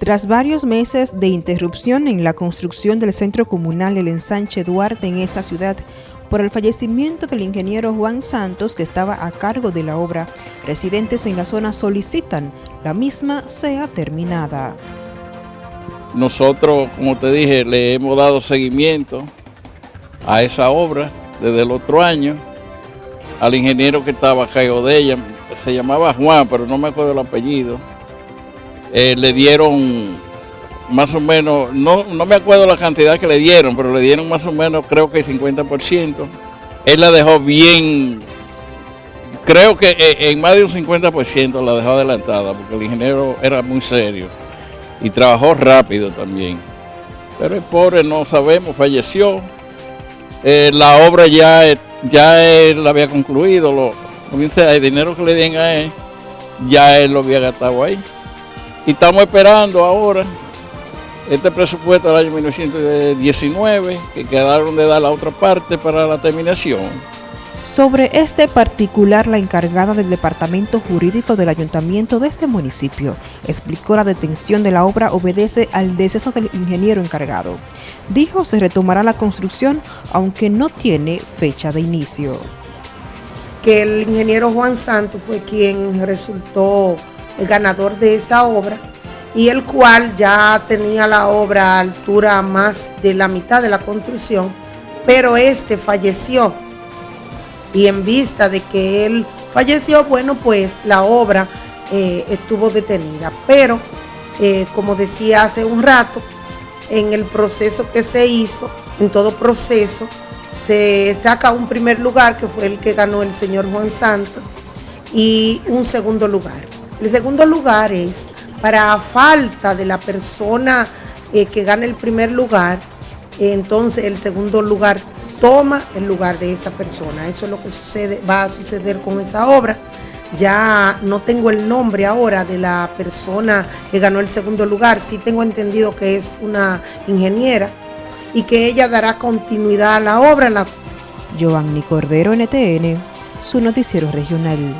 Tras varios meses de interrupción en la construcción del Centro Comunal del Ensanche Duarte en esta ciudad, por el fallecimiento del ingeniero Juan Santos, que estaba a cargo de la obra, residentes en la zona solicitan la misma sea terminada. Nosotros, como te dije, le hemos dado seguimiento a esa obra desde el otro año, al ingeniero que estaba a cargo de ella, se llamaba Juan, pero no me acuerdo el apellido, eh, le dieron más o menos, no, no me acuerdo la cantidad que le dieron, pero le dieron más o menos creo que el 50%. Él la dejó bien, creo que eh, en más de un 50% la dejó adelantada, porque el ingeniero era muy serio y trabajó rápido también. Pero el pobre no sabemos, falleció. Eh, la obra ya, ya él la había concluido, lo, el dinero que le dieron a él, ya él lo había gastado ahí. Y estamos esperando ahora este presupuesto del año 1919, que quedaron de dar la otra parte para la terminación. Sobre este particular, la encargada del Departamento Jurídico del Ayuntamiento de este municipio explicó la detención de la obra obedece al deceso del ingeniero encargado. Dijo se retomará la construcción, aunque no tiene fecha de inicio. Que el ingeniero Juan Santos fue quien resultó el ganador de esta obra y el cual ya tenía la obra a altura más de la mitad de la construcción, pero este falleció. Y en vista de que él falleció, bueno, pues la obra eh, estuvo detenida. Pero, eh, como decía hace un rato, en el proceso que se hizo, en todo proceso, se saca un primer lugar, que fue el que ganó el señor Juan Santos, y un segundo lugar. El segundo lugar es para falta de la persona eh, que gana el primer lugar, entonces el segundo lugar toma el lugar de esa persona. Eso es lo que sucede, va a suceder con esa obra. Ya no tengo el nombre ahora de la persona que ganó el segundo lugar, sí tengo entendido que es una ingeniera y que ella dará continuidad a la obra. La... Giovanni Cordero, NTN, su noticiero regional.